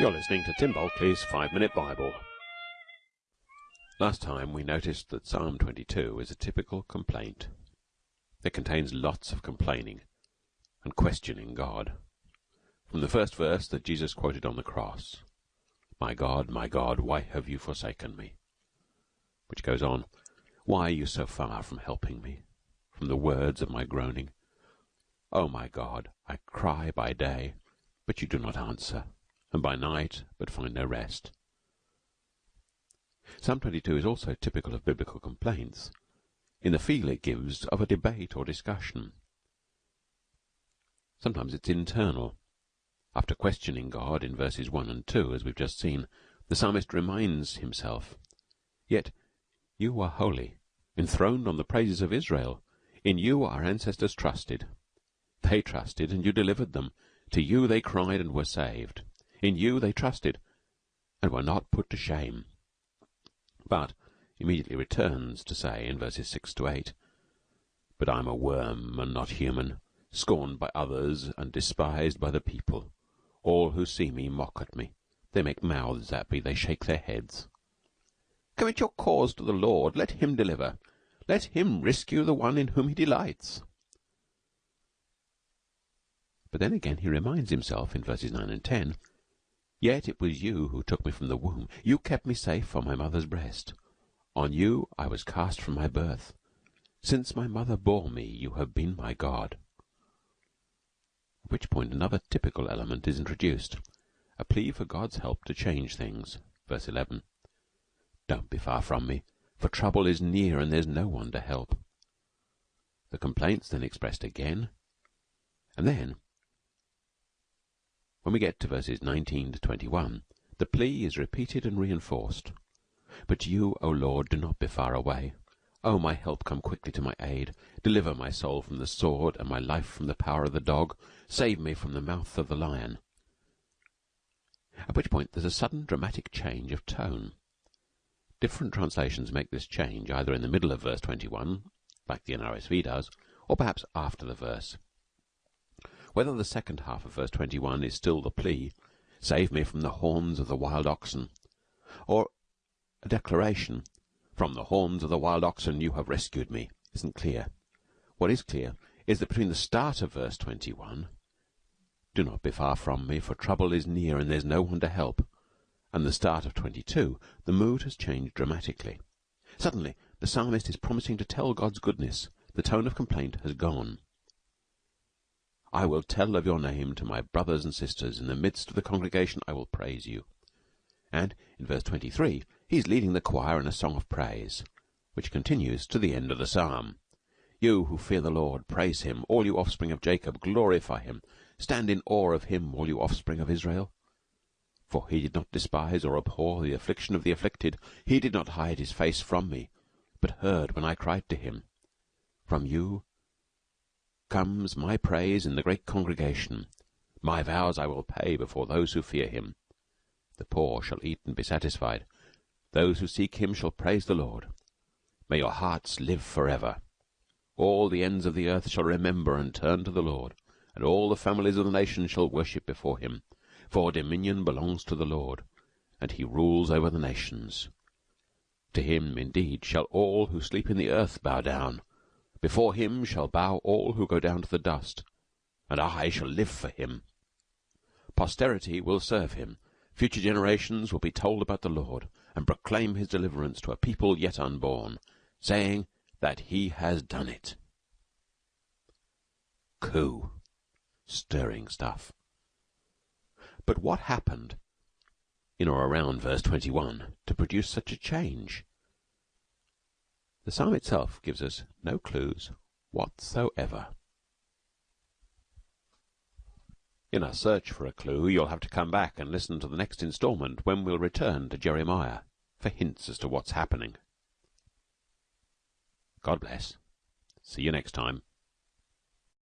You're listening to Tim Bulkeley's Five Minute Bible. Last time we noticed that Psalm 22 is a typical complaint. It contains lots of complaining and questioning God. From the first verse that Jesus quoted on the cross, My God, my God, why have you forsaken me? Which goes on, Why are you so far from helping me? From the words of my groaning. O my God, I cry by day, but you do not answer and by night, but find no rest. Psalm 22 is also typical of biblical complaints, in the feel it gives of a debate or discussion. Sometimes it's internal. After questioning God in verses 1 and 2, as we've just seen, the psalmist reminds himself, Yet you are holy, enthroned on the praises of Israel. In you our ancestors trusted. They trusted, and you delivered them. To you they cried and were saved. In you they trusted, and were not put to shame. But immediately returns to say in verses six to eight, But I am a worm and not human, scorned by others and despised by the people. All who see me mock at me. They make mouths at me, they shake their heads. Commit your cause to the Lord, let him deliver. Let him rescue the one in whom he delights. But then again he reminds himself in verses nine and ten Yet it was you who took me from the womb. You kept me safe on my mother's breast. On you I was cast from my birth. Since my mother bore me, you have been my God. At which point another typical element is introduced. A plea for God's help to change things. Verse 11. Don't be far from me, for trouble is near and there's no one to help. The complaint's then expressed again, and then when we get to verses 19 to 21, the plea is repeated and reinforced. But you, O Lord, do not be far away. O my help, come quickly to my aid. Deliver my soul from the sword, and my life from the power of the dog. Save me from the mouth of the lion. At which point there's a sudden dramatic change of tone. Different translations make this change either in the middle of verse 21, like the NRSV does, or perhaps after the verse. Whether the second half of verse 21 is still the plea, Save me from the horns of the wild oxen, or a declaration, From the horns of the wild oxen you have rescued me, isn't clear. What is clear is that between the start of verse 21, Do not be far from me, for trouble is near and there's no one to help, and the start of 22, the mood has changed dramatically. Suddenly, the psalmist is promising to tell God's goodness. The tone of complaint has gone. I will tell of your name to my brothers and sisters. In the midst of the congregation I will praise you. And in verse 23 he is leading the choir in a song of praise, which continues to the end of the psalm. You who fear the Lord, praise him. All you offspring of Jacob, glorify him. Stand in awe of him, all you offspring of Israel. For he did not despise or abhor the affliction of the afflicted. He did not hide his face from me, but heard when I cried to him. From you comes my praise in the great congregation. My vows I will pay before those who fear him. The poor shall eat and be satisfied. Those who seek him shall praise the Lord. May your hearts live forever. All the ends of the earth shall remember and turn to the Lord, and all the families of the nations shall worship before him. For dominion belongs to the Lord, and he rules over the nations. To him, indeed, shall all who sleep in the earth bow down, before him shall bow all who go down to the dust, and I shall live for him. Posterity will serve him. Future generations will be told about the Lord, and proclaim his deliverance to a people yet unborn, saying that he has done it. Coup. Stirring stuff. But what happened in or around verse 21 to produce such a change? The psalm itself gives us no clues whatsoever. In our search for a clue, you'll have to come back and listen to the next instalment when we'll return to Jeremiah for hints as to what's happening. God bless. See you next time.